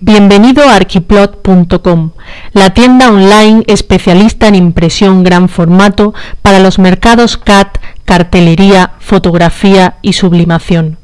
Bienvenido a arquiplot.com, la tienda online especialista en impresión gran formato para los mercados CAT, cartelería, fotografía y sublimación.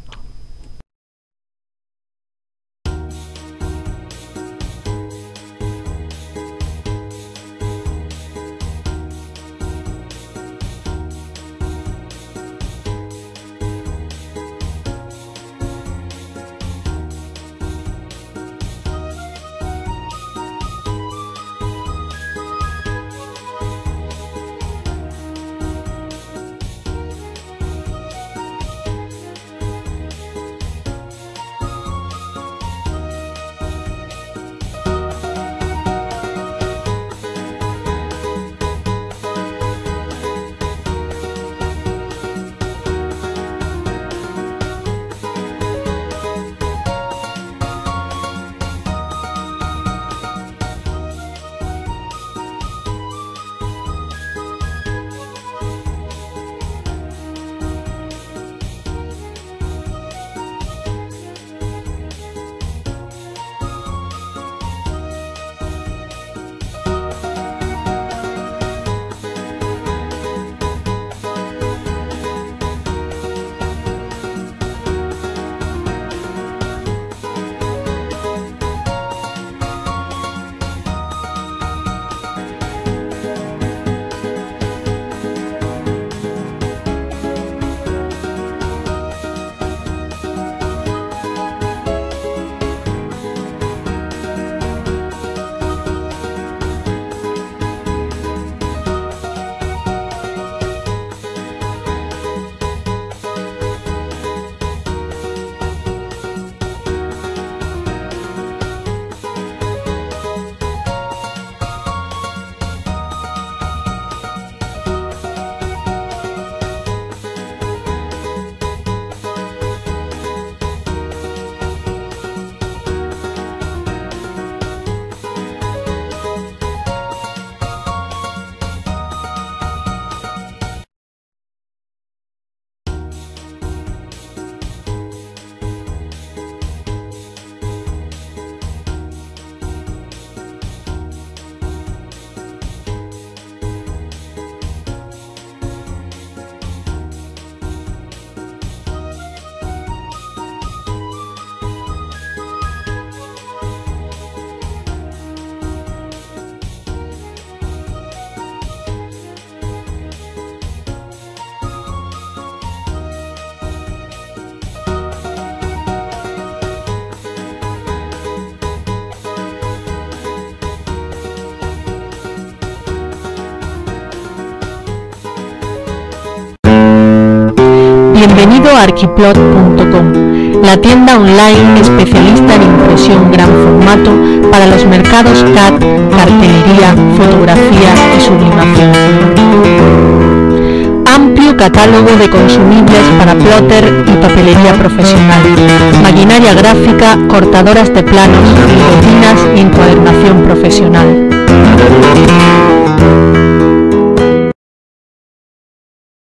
Bienvenido a arquiplot.com, la tienda online especialista en impresión gran formato para los mercados CAD, cartelería, fotografía y sublimación. Amplio catálogo de consumibles para plotter y papelería profesional, maquinaria gráfica, cortadoras de planos, guillotinas y encuadernación profesional.